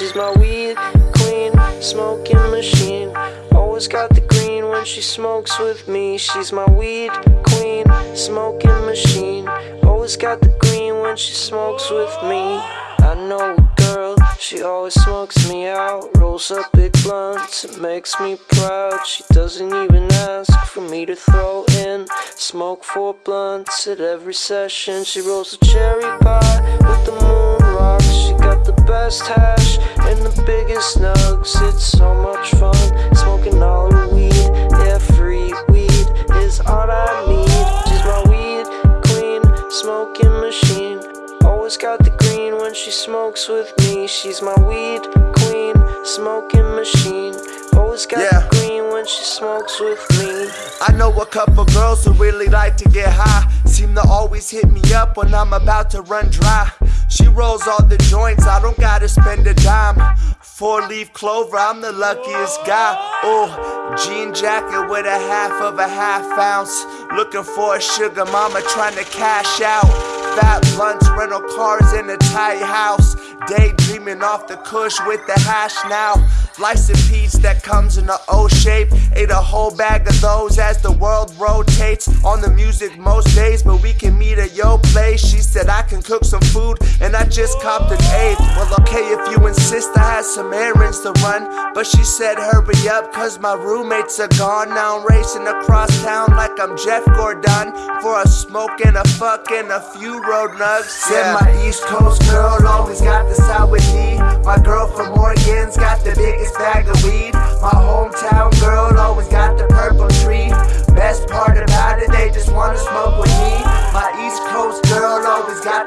She's my weed queen, smoking machine. Always got the green when she smokes with me. She's my weed queen, smoking machine. Always got the green when she smokes with me. I know a girl, she always smokes me out. Rolls up big blunts, it makes me proud. She doesn't even ask for me to throw in. Smoke four blunts at every session. She rolls a cherry pie with the moon rocks. She got the best hash the biggest nugs. It's so much fun smoking all the weed. Yeah, free weed is all I need. She's my weed queen, smoking machine. Always got the green when she smokes with me. She's my weed queen, smoking machine. Always got Yeah. the green when she smokes with me. I know a couple girls who really like to get high. Seem to always hit me up when I'm about to run dry. She rolls all the joints, I don't gotta spend a dime. Four leaf clover, I'm the luckiest guy. Oh, jean jacket with a half of a half ounce. Looking for a sugar mama trying to cash out. Fat blunts, rental cars in a tight house. Daydreaming off the kush with the hash now. Life's a peach that comes in a O shape. Ate a whole bag of those as the world rotates. On the music most days, but we can meet at your place. She said I can cook some food, and I just copped an eighth. Well, okay, if you insist, I had some errands to run. But she said, hurry up, cause my roommates are gone. Now I'm racing across town like I'm Jeff Gordon. For a smoke and a fuck and a few road nugs. Said my East Coast girl always got the sour with My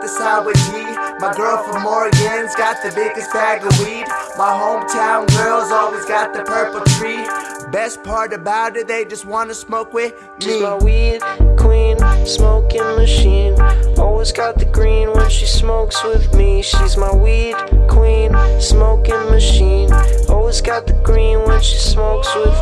always got the sour My girl from Oregon's got the biggest bag of weed. My hometown girls always got the purple tree. Best part about it, they just wanna smoke with She's me. my weed queen, smoking machine. Always got the green when she smokes with me. She's my weed queen, smoking machine. Always got the green when she smokes with